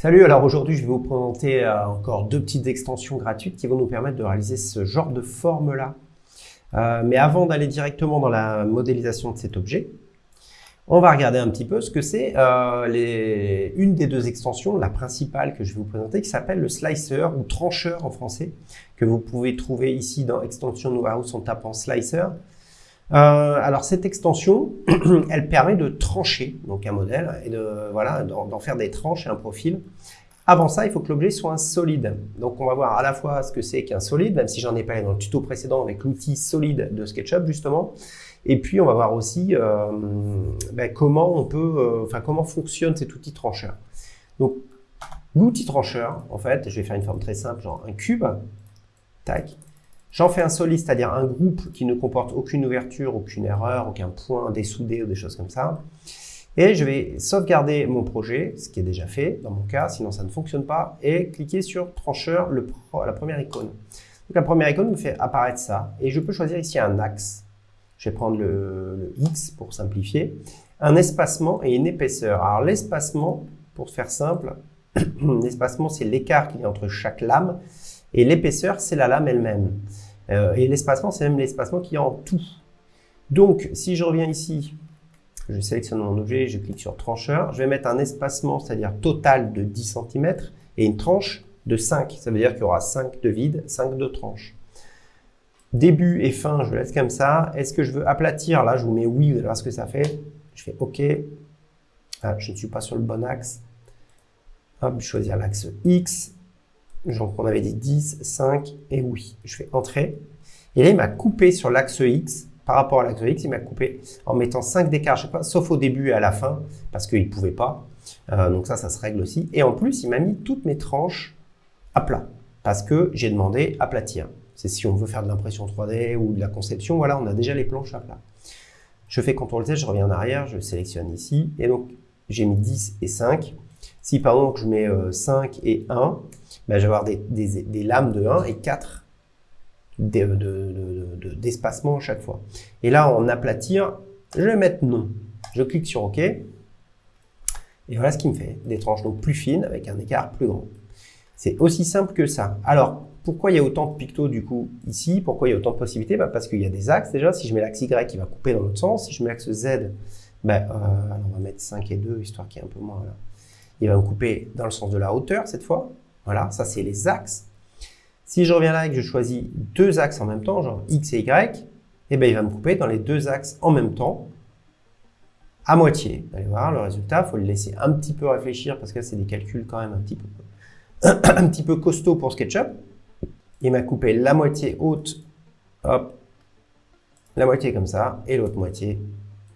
Salut, alors aujourd'hui je vais vous présenter euh, encore deux petites extensions gratuites qui vont nous permettre de réaliser ce genre de forme-là. Euh, mais avant d'aller directement dans la modélisation de cet objet, on va regarder un petit peu ce que c'est euh, une des deux extensions, la principale que je vais vous présenter, qui s'appelle le slicer ou trancheur en français, que vous pouvez trouver ici dans Extension House en tapant slicer. Euh, alors cette extension, elle permet de trancher donc un modèle et de voilà d'en faire des tranches et un profil. Avant ça, il faut que l'objet soit un solide. Donc on va voir à la fois ce que c'est qu'un solide, même si j'en ai parlé dans le tuto précédent avec l'outil solide de SketchUp justement. Et puis on va voir aussi euh, ben, comment on peut, euh, enfin comment fonctionne cet outil trancheur. Donc l'outil trancheur, en fait, je vais faire une forme très simple, genre un cube, tac, J'en fais un solide, c'est-à-dire un groupe qui ne comporte aucune ouverture, aucune erreur, aucun point dessoudé ou des choses comme ça. Et je vais sauvegarder mon projet, ce qui est déjà fait dans mon cas, sinon ça ne fonctionne pas, et cliquer sur trancheur, la première icône. Donc la première icône me fait apparaître ça, et je peux choisir ici un axe. Je vais prendre le, le X pour simplifier, un espacement et une épaisseur. Alors l'espacement, pour faire simple, l'espacement c'est l'écart qu'il y a entre chaque lame, et l'épaisseur, c'est la lame elle-même. Euh, et l'espacement, c'est même l'espacement qui est en tout. Donc, si je reviens ici, je sélectionne mon objet, je clique sur trancheur, je vais mettre un espacement, c'est-à-dire total de 10 cm, et une tranche de 5. Ça veut dire qu'il y aura 5 de vide, 5 de tranche. Début et fin, je laisse comme ça. Est-ce que je veux aplatir? Là, je vous mets oui, vous allez voir ce que ça fait. Je fais OK. Ah, je ne suis pas sur le bon axe. Hop, choisir l'axe X. Donc on avait dit 10, 5 et oui. Je fais entrer. Et là, il m'a coupé sur l'axe X. Par rapport à l'axe X, il m'a coupé en mettant 5 d'écart, je sais pas, sauf au début et à la fin, parce qu'il ne pouvait pas. Euh, donc ça, ça se règle aussi. Et en plus, il m'a mis toutes mes tranches à plat, parce que j'ai demandé aplatir. C'est si on veut faire de l'impression 3D ou de la conception, voilà, on a déjà les planches à plat. Je fais CTRL-Z, je reviens en arrière, je sélectionne ici, et donc j'ai mis 10 et 5. Si par exemple je mets 5 euh, et 1, ben, je vais avoir des, lames de 1 et 4 d'espacement à chaque fois. Et là, en aplatir, je vais mettre non. Je clique sur OK. Et voilà ce qui me fait. Des tranches plus fines avec un écart plus grand. C'est aussi simple que ça. Alors, pourquoi il y a autant de pictos du coup ici? Pourquoi il y a autant de possibilités? Bah, Parce qu'il y a des axes déjà. Si je mets l'axe Y, il va couper dans l'autre sens. Si je mets l'axe Z, bah, euh, on va mettre 5 et 2, histoire qu'il y ait un peu moins. Il va me couper dans le sens de la hauteur cette fois. Voilà, ça c'est les axes. Si je reviens là et que je choisis deux axes en même temps, genre X et Y, eh bien, il va me couper dans les deux axes en même temps, à moitié. Vous allez voir le résultat, il faut le laisser un petit peu réfléchir parce que c'est des calculs quand même un petit peu, un pour SketchUp. Il m'a coupé la moitié haute, hop, la moitié comme ça, et l'autre moitié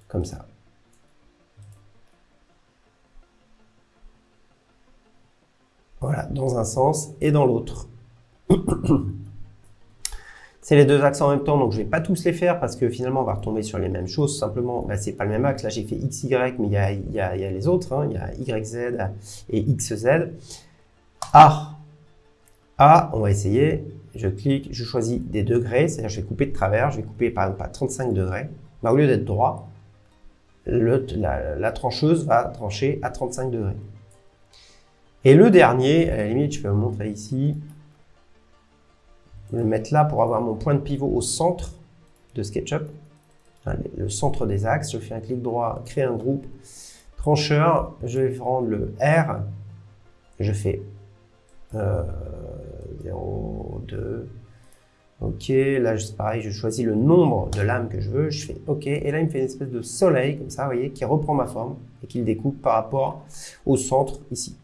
comme ça. Voilà, dans un sens et dans l'autre. C'est les deux axes en même temps, donc je ne vais pas tous les faire parce que finalement on va retomber sur les mêmes choses. Simplement, bah, c'est pas le même axe. Là j'ai fait XY, mais il y a, y, y les autres. Hein. Il y a YZ et XZ. A. A, on va essayer. Je clique, je choisis des degrés, c'est-à-dire je vais couper de travers. Je vais couper par exemple à 35 degrés. Bah, au lieu d'être droit, la trancheuse va trancher à 35 degrés. Et le dernier, à la limite, je peux vous montrer ici. Je vais le mettre là pour avoir mon point de pivot au centre de SketchUp. Le centre des axes. Je fais un clic droit, créer un groupe. Trancheur, je vais prendre le R. Je fais 0, 2. OK, là c'est pareil, je choisis le nombre de lames que je veux, je fais OK, et là il me fait une espèce de soleil comme ça, vous voyez, qui reprend ma forme et qui le découpe par rapport au centre ici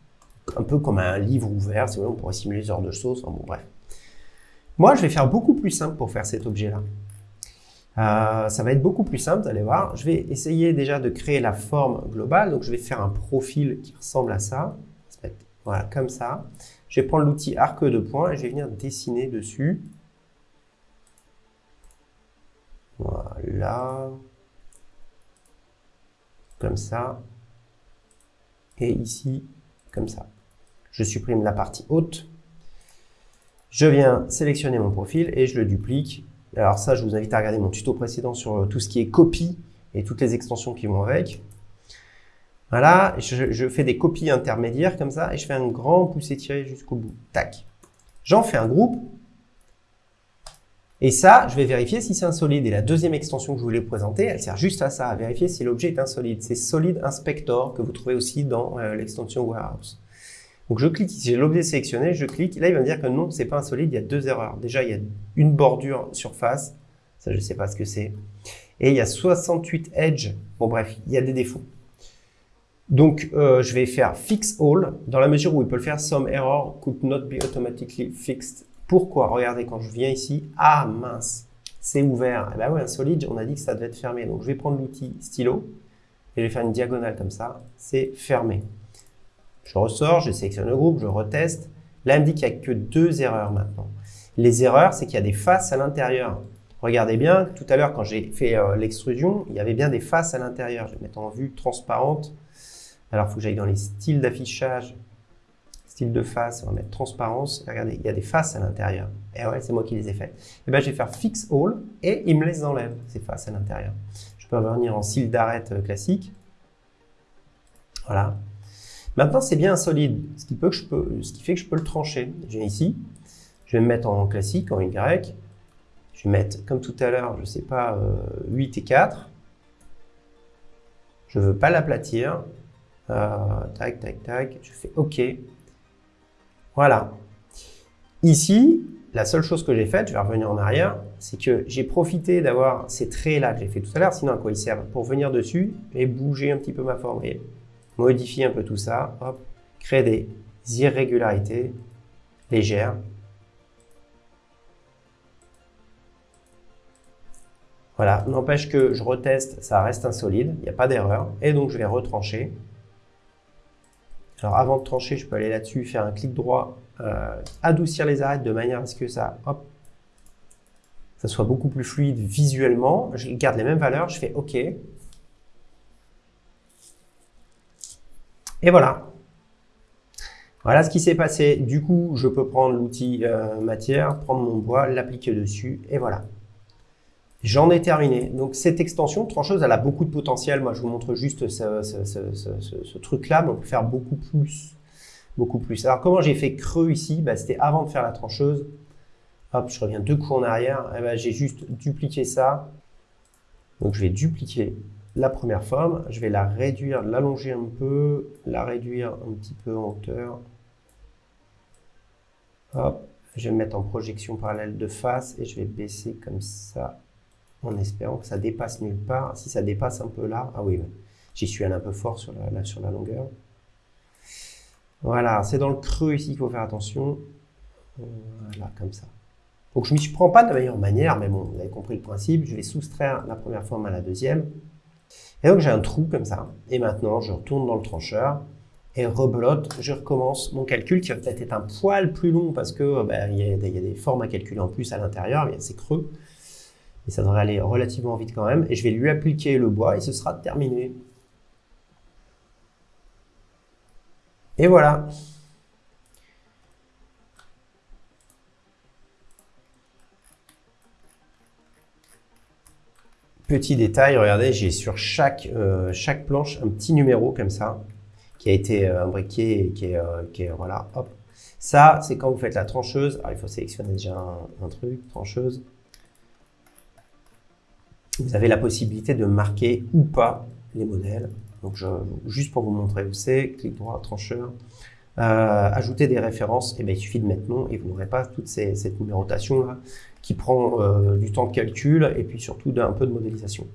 un peu comme un livre ouvert, si on pourrait simuler ce genre de choses, bon bref. Moi, je vais faire beaucoup plus simple pour faire cet objet-là. Euh, ça va être beaucoup plus simple, vous allez voir. Je vais essayer déjà de créer la forme globale. Donc, je vais faire un profil qui ressemble à ça. Voilà, comme ça. Je vais prendre l'outil arc de points et je vais venir dessiner dessus. Voilà. Comme ça. Et ici, comme ça je supprime la partie haute, je viens sélectionner mon profil et je le duplique. Alors ça, je vous invite à regarder mon tuto précédent sur tout ce qui est copie et toutes les extensions qui vont avec. Voilà, je, je, fais des copies intermédiaires comme ça et je fais un grand pouce étiré jusqu'au bout. Tac. J'en fais un groupe. Et ça, je vais vérifier si c'est insolide. Et la deuxième extension que je voulais vous présenter, elle sert juste à ça, à vérifier si l'objet est insolide. C'est Solid Inspector que vous trouvez aussi dans euh, l'extension Warehouse. Donc je clique ici, j'ai l'objet sélectionné, je clique. Là, il va me dire que non, c'est pas insolide, il y a deux erreurs. Déjà, il y a une bordure surface. Ça, je ne sais pas ce que c'est. Et il y a 68 edge. Bon, bref, il y a des défauts. Donc, euh, je vais faire fix all dans la mesure où il peut le faire some error could not be automatically fixed. Pourquoi? Regardez, quand je viens ici, ah mince, c'est ouvert. Eh ben oui, un solide, on a dit que ça devait être fermé. Donc, je vais prendre l'outil stylo et je vais faire une diagonale comme ça. C'est fermé. Je ressors, je sélectionne le groupe, je reteste. Là, il me dit qu'il n'y a que deux erreurs maintenant. Les erreurs, c'est qu'il y a des faces à l'intérieur. Regardez bien, tout à l'heure, quand j'ai fait euh, l'extrusion, il y avait bien des faces à l'intérieur. Je vais mettre en vue transparente. Alors, il faut que j'aille dans les styles d'affichage, style de face, on va mettre transparence. Regardez, il y a des faces à l'intérieur. Et ouais, c'est moi qui les ai fait. Et eh ben, je vais faire Fix All et il me les enlève, ces faces à l'intérieur. Je peux revenir en style d'arrête euh, classique. Voilà. Maintenant, c'est bien solide, ce qui, ce qui fait que je peux le trancher. Je viens ici, je vais me mettre en classique, en Y. Je vais mettre, comme tout à l'heure, je ne sais pas, 8 euh, et 4. Je ne veux pas l'aplatir. Euh, tac, tac, tac. Je fais OK. Voilà. Ici, la seule chose que j'ai faite, je vais revenir en arrière, c'est que j'ai profité d'avoir ces traits-là que j'ai fait tout à l'heure, sinon à quoi ils servent Pour venir dessus et bouger un petit peu ma forme. Modifier un peu tout ça, hop, créer des irrégularités légères. Voilà, n'empêche que je reteste, ça reste insolide, il n'y a pas d'erreur. Et donc, je vais retrancher. Alors avant de trancher, je peux aller là-dessus, faire un clic droit, euh, adoucir les arêtes de manière à ce que ça, hop, ça soit beaucoup plus fluide visuellement. Je garde les mêmes valeurs, je fais OK. Et voilà. Voilà ce qui s'est passé. Du coup, je peux prendre l'outil euh, matière, prendre mon bois, l'appliquer dessus, et voilà. J'en ai terminé. Donc cette extension trancheuse, elle a beaucoup de potentiel. Moi, je vous montre juste ce, truc-là, mais on peut faire beaucoup plus. Beaucoup plus. Alors comment j'ai fait creux ici? Bah, C'était avant de faire la trancheuse. Hop, je reviens deux coups en arrière. Eh ben, j'ai juste dupliqué ça. Donc je vais dupliquer la première forme. Je vais la réduire, l'allonger un peu, la réduire un petit peu en hauteur. Hop, je vais me mettre en projection parallèle de face et je vais baisser comme ça en espérant que ça dépasse nulle part. Si ça dépasse un peu là, ah oui, j'y suis allé un peu fort sur la, sur la longueur. Voilà, c'est dans le creux ici qu'il faut faire attention. Voilà, comme ça. Donc je ne m'y prends pas de la meilleure manière, mais bon, vous avez compris le principe. Je vais soustraire la première forme à la deuxième. Et donc j'ai un trou comme ça. Et maintenant, je retourne dans le trancheur et rebelote, je recommence mon calcul qui va peut-être être un poil plus long parce que y a, il y, a des formes à calculer en plus à l'intérieur, c'est creux et ça devrait aller relativement vite quand même. Et je vais lui appliquer le bois et ce sera terminé. Et voilà. Petit détail, regardez, j'ai sur chaque, euh, chaque planche un petit numéro comme ça, qui a été euh, imbriqué et qui est, euh, qui est, voilà, hop. Ça, c'est quand vous faites la trancheuse. Alors, il faut sélectionner déjà un truc, trancheuse vous avez la possibilité de marquer ou pas les modèles. Donc, juste pour vous montrer où c'est, clic droit, trancheur, euh, ajouter des références, eh bien, il suffit de mettre nom et vous n'aurez pas toute cette numérotation là qui prend euh, du temps de calcul et puis surtout d'un peu de modélisation.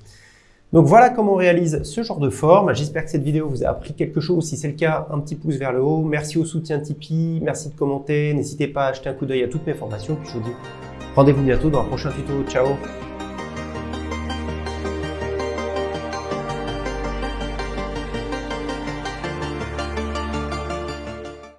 Donc voilà comment on réalise ce genre de forme. J'espère que cette vidéo vous a appris quelque chose. Si c'est le cas, un petit pouce vers le haut. Merci au soutien Tipeee, merci de commenter. N'hésitez pas à jeter un coup d'œil à toutes mes formations. Puis je vous dis rendez-vous bientôt dans un prochain tuto. Ciao